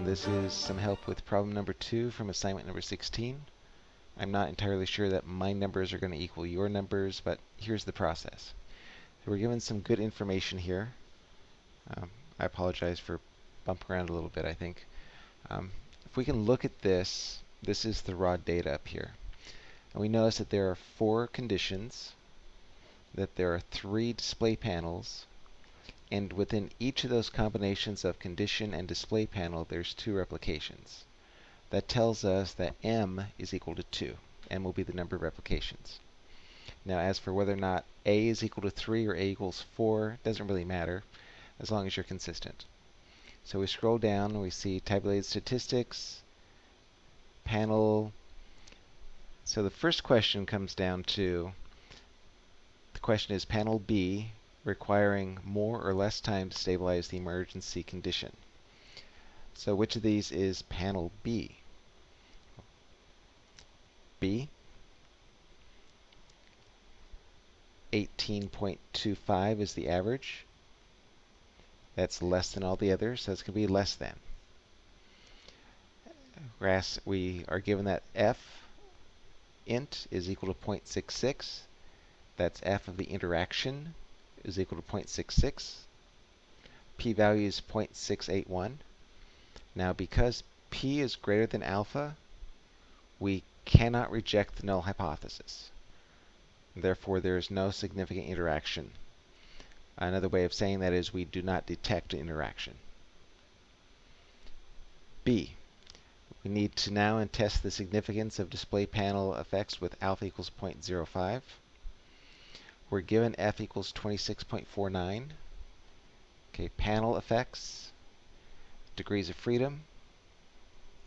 Um, this is some help with problem number two from assignment number 16. I'm not entirely sure that my numbers are going to equal your numbers, but here's the process. So we're given some good information here. Um, I apologize for bumping around a little bit, I think. Um, if we can look at this, this is the raw data up here. And we notice that there are four conditions, that there are three display panels, and within each of those combinations of condition and display panel, there's two replications. That tells us that m is equal to 2. m will be the number of replications. Now, as for whether or not a is equal to 3 or a equals 4, doesn't really matter, as long as you're consistent. So we scroll down and we see tabulated statistics, panel. So the first question comes down to, the question is panel B requiring more or less time to stabilize the emergency condition. So which of these is panel B? B, 18.25 is the average. That's less than all the others, so it's going to be less than. We are given that f int is equal to 0.66. That's f of the interaction is equal to 0.66. p-value is 0.681. Now because p is greater than alpha, we cannot reject the null hypothesis. Therefore, there is no significant interaction. Another way of saying that is we do not detect interaction. B. We need to now test the significance of display panel effects with alpha equals 0.05. We're given f equals 26.49. Okay, panel effects, degrees of freedom.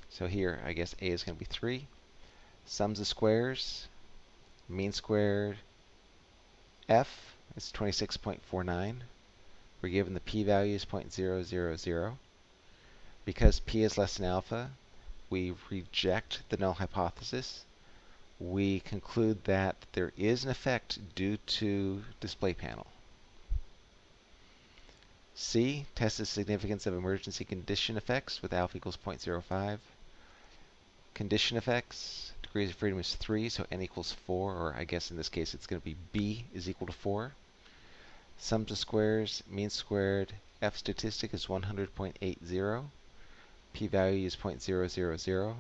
So here, I guess A is going to be 3. Sums of squares, mean squared, f is 26.49. We're given the p-value is 0.000. Because p is less than alpha, we reject the null hypothesis we conclude that there is an effect due to display panel. C, test the significance of emergency condition effects with alpha equals 0.05. Condition effects, degrees of freedom is 3, so n equals 4, or I guess in this case it's going to be b is equal to 4. Sums of squares, mean squared, f statistic is 100.80. p-value is 0.000.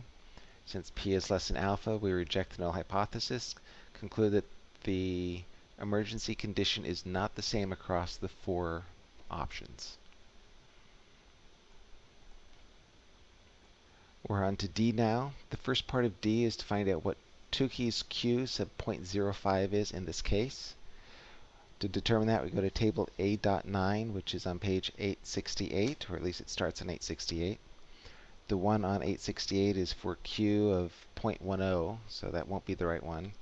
Since p is less than alpha, we reject the null hypothesis, conclude that the emergency condition is not the same across the four options. We're on to D now. The first part of D is to find out what Tukey's Q sub 0.05 is in this case. To determine that, we go to table A.9, which is on page 868, or at least it starts on 868. The one on 868 is for Q of 0.10, so that won't be the right one.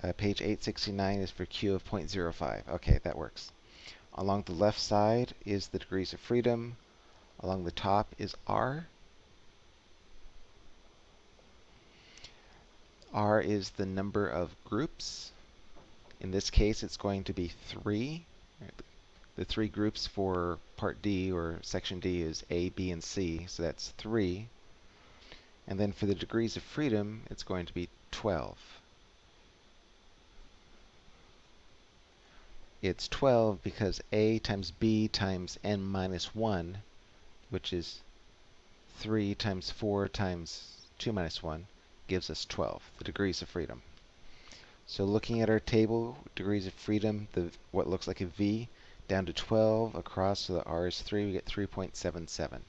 Uh, page 869 is for Q of 0.05. Okay, that works. Along the left side is the degrees of freedom. Along the top is R. R is the number of groups. In this case, it's going to be 3. The three groups for part D or section D is A, B, and C, so that's 3. And then for the degrees of freedom, it's going to be 12. It's 12 because A times B times n minus 1, which is 3 times 4 times 2 minus 1, gives us 12, the degrees of freedom. So looking at our table, degrees of freedom, the what looks like a V, down to 12 across so the R is 3, we get 3.77.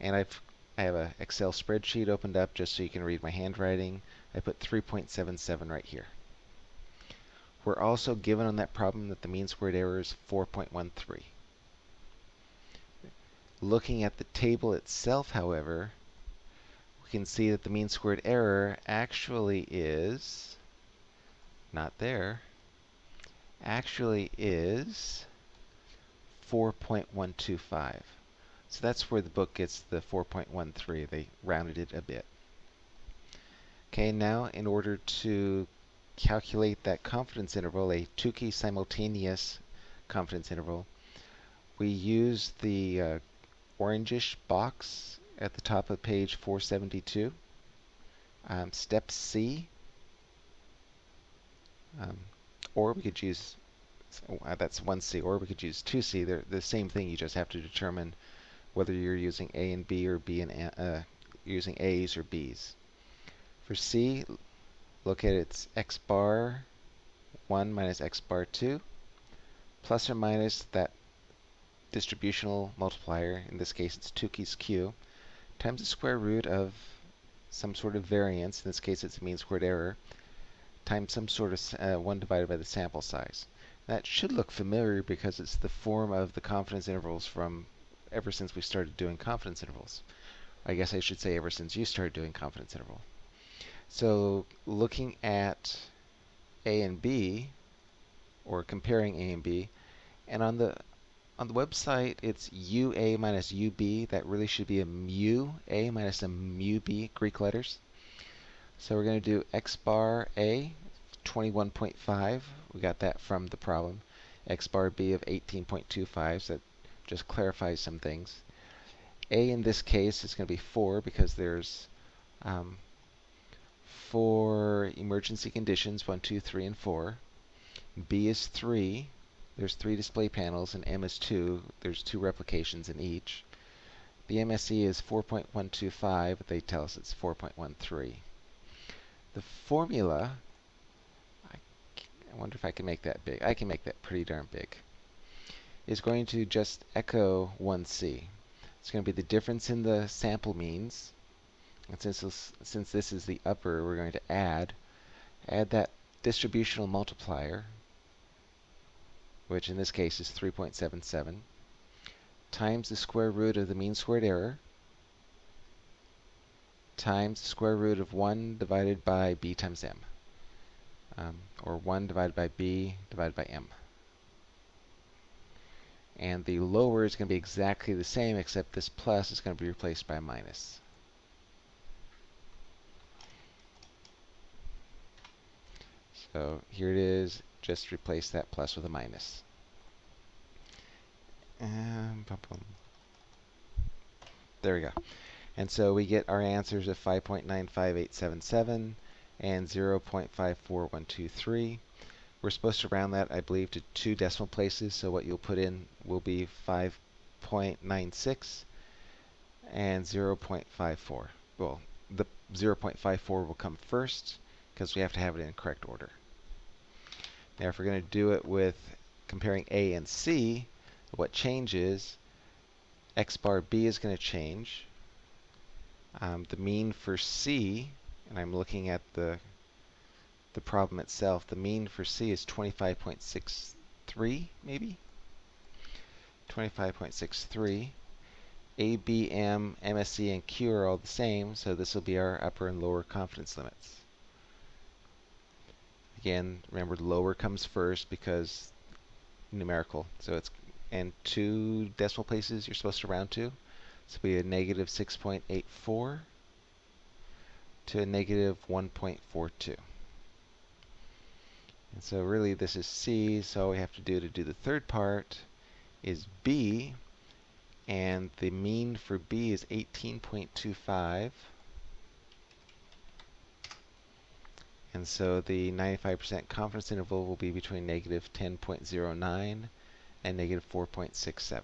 And I've I have an Excel spreadsheet opened up just so you can read my handwriting. I put 3.77 right here. We're also given on that problem that the mean squared error is 4.13. Looking at the table itself, however, we can see that the mean squared error actually is not there, actually is 4.125. So that's where the book gets the 4.13. They rounded it a bit. Okay, now in order to calculate that confidence interval, a Tukey simultaneous confidence interval, we use the uh, orangish box at the top of page 472. Um, step C, um, or we could use, uh, that's 1C, or we could use 2C. They're the same thing, you just have to determine whether you're using A and B or B and uh, using A's or B's. For C, look at its x bar 1 minus x bar 2, plus or minus that distributional multiplier, in this case it's Tukey's Q, times the square root of some sort of variance, in this case it's mean squared error, times some sort of uh, 1 divided by the sample size. That should look familiar because it's the form of the confidence intervals from ever since we started doing confidence intervals. I guess I should say ever since you started doing confidence interval. So looking at A and B, or comparing A and B, and on the on the website, it's UA minus UB. That really should be a mu A minus a mu B, Greek letters. So we're going to do x bar A, 21.5. We got that from the problem. x bar B of 18.25, so that just clarifies some things. A in this case is going to be 4 because there's um, four emergency conditions, 1, 2, 3, and 4. B is 3 there's three display panels, and M is 2. There's two replications in each. The MSE is 4.125, but they tell us it's 4.13. The formula, I, I wonder if I can make that big. I can make that pretty darn big. Is going to just echo 1c. It's going to be the difference in the sample means. And since this, since this is the upper, we're going to add add that distributional multiplier, which in this case is 3.77, times the square root of the mean squared error, times the square root of 1 divided by b times m, um, or 1 divided by b divided by m. And the lower is going to be exactly the same, except this plus is going to be replaced by a minus. So here it is, just replace that plus with a minus. Boom. There we go. And so we get our answers of 5.95877 and 0.54123. We're supposed to round that, I believe, to two decimal places. So what you'll put in will be 5.96 and 0.54. Well, the 0.54 will come first because we have to have it in correct order. Now, if we're going to do it with comparing A and C, what changes, x bar B is going to change. Um, the mean for C, and I'm looking at the the problem itself, the mean for C is 25.63, maybe? 25.63. A, B, M, MSE, and Q are all the same, so this will be our upper and lower confidence limits. Again, remember lower comes first because numerical. So it's and two decimal places you're supposed to round to. So be a negative 6.84 to a negative 1.42. And so really this is C, so all we have to do to do the third part is B, and the mean for B is 18.25. And so the 95% confidence interval will be between negative 10.09 and negative 4.67.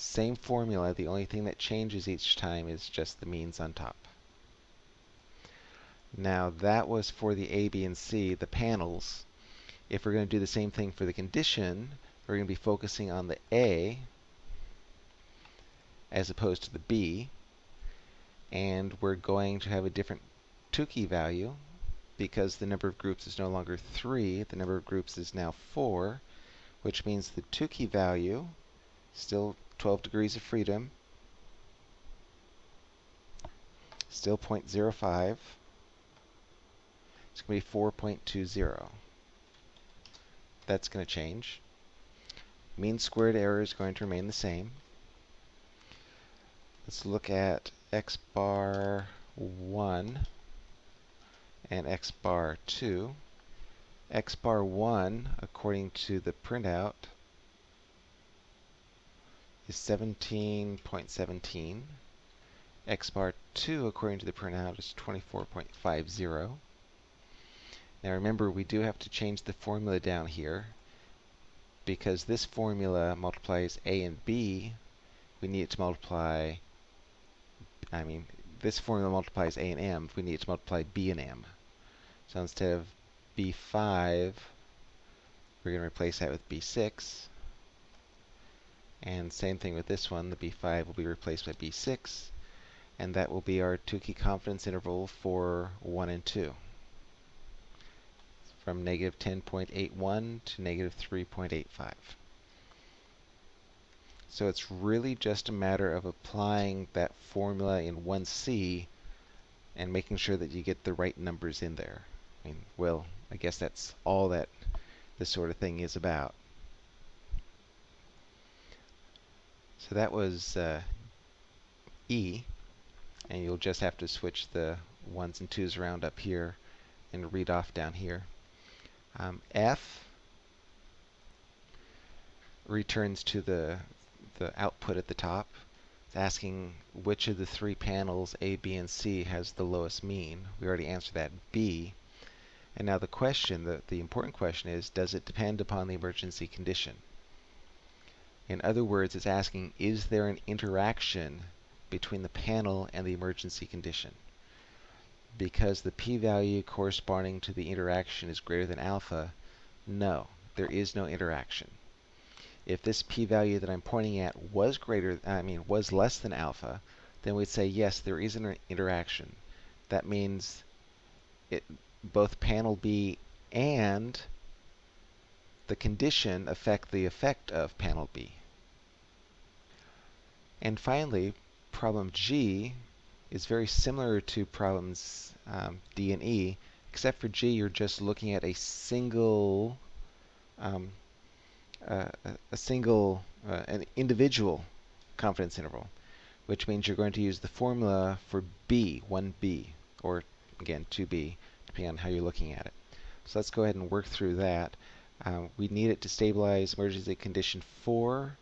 Same formula, the only thing that changes each time is just the means on top. Now that was for the A, B, and C, the panels. If we're going to do the same thing for the condition, we're going to be focusing on the A as opposed to the B. And we're going to have a different Tukey value because the number of groups is no longer 3, the number of groups is now 4, which means the Tukey value, still 12 degrees of freedom, still 0.05, it's going to be 4.20. That's going to change. Mean squared error is going to remain the same. Let's look at x bar 1 and x bar 2. x bar 1, according to the printout, is 17.17. x bar 2, according to the printout, is 24.50. Now remember, we do have to change the formula down here because this formula multiplies a and b. We need it to multiply, I mean, this formula multiplies a and m. We need it to multiply b and m. So instead of b5, we're going to replace that with b6. And same thing with this one, the b5 will be replaced by b6, and that will be our Tukey confidence interval for 1 and 2 from negative 10.81 to negative 3.85. So it's really just a matter of applying that formula in 1C and making sure that you get the right numbers in there. I mean, well, I guess that's all that this sort of thing is about. So that was uh, E, and you'll just have to switch the ones and twos around up here and read off down here. Um, F returns to the, the output at the top. It's asking which of the three panels, A, B, and C, has the lowest mean. We already answered that, B. And now the question, the, the important question is, does it depend upon the emergency condition? In other words, it's asking, is there an interaction between the panel and the emergency condition? because the p-value corresponding to the interaction is greater than alpha, no, there is no interaction. If this p-value that I'm pointing at was greater, I mean, was less than alpha, then we'd say, yes, there is an interaction. That means it, both panel B and the condition affect the effect of panel B. And finally, problem G is very similar to problems um, D and E, except for G, you're just looking at a single, um, uh, a single, uh, an individual confidence interval, which means you're going to use the formula for B, 1B, or again, 2B, depending on how you're looking at it. So let's go ahead and work through that. Um, we need it to stabilize emergency condition 4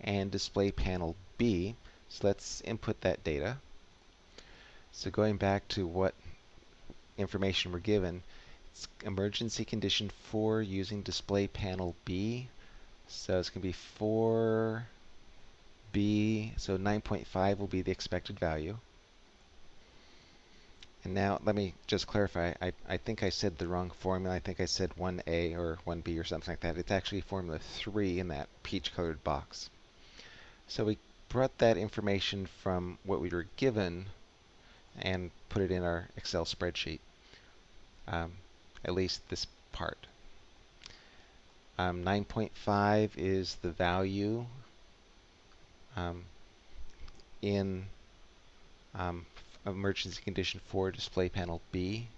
and display panel B. So let's input that data. So going back to what information we're given, it's emergency condition 4 using display panel B. So it's going to be 4B, so 9.5 will be the expected value. And now let me just clarify, I, I think I said the wrong formula. I think I said 1A or 1B or something like that. It's actually formula 3 in that peach colored box. So we brought that information from what we were given and put it in our Excel spreadsheet, um, at least this part. Um, 9.5 is the value um, in um, emergency condition 4 display panel B,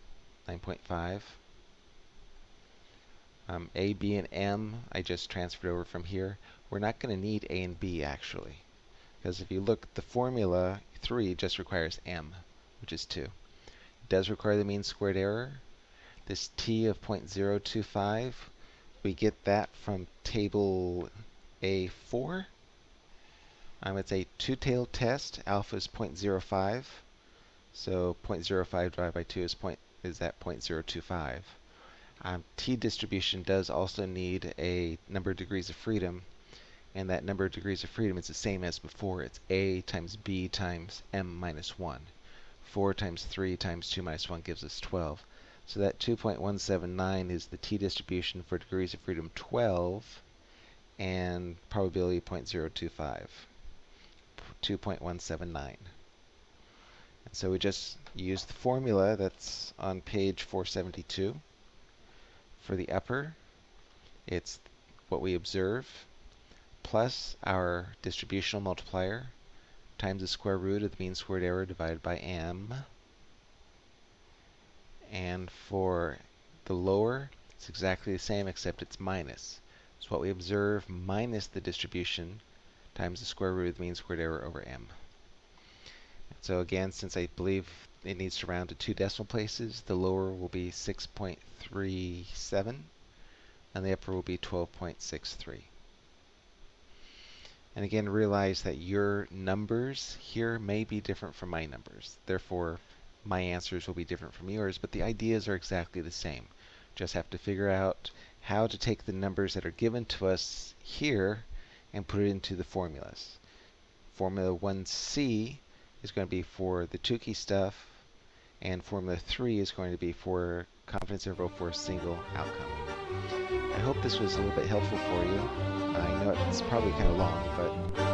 9.5. Um, a, B, and M, I just transferred over from here. We're not going to need A and B actually, because if you look, the formula 3 just requires M which is 2. It does require the mean squared error. This t of 0.025, we get that from table A4. Um, it's a two-tailed test. Alpha is 0.05. So 0.05 divided by 2 is, point, is that 0.025. Um, t distribution does also need a number of degrees of freedom, and that number of degrees of freedom is the same as before. It's a times b times m minus 1. 4 times 3 times 2 minus 1 gives us 12. So that 2.179 is the t-distribution for degrees of freedom 12 and probability 0.025, 2.179. So we just use the formula that's on page 472 for the upper. It's what we observe plus our distributional multiplier times the square root of the mean squared error divided by m. And for the lower, it's exactly the same except it's minus. So what we observe minus the distribution times the square root of the mean squared error over m. So again, since I believe it needs to round to two decimal places, the lower will be 6.37 and the upper will be 12.63. And again, realize that your numbers here may be different from my numbers. Therefore, my answers will be different from yours, but the ideas are exactly the same. Just have to figure out how to take the numbers that are given to us here and put it into the formulas. Formula 1c is going to be for the Tukey stuff, and Formula 3 is going to be for confidence interval for a single outcome. I hope this was a little bit helpful for you. I know it's probably kind of long, but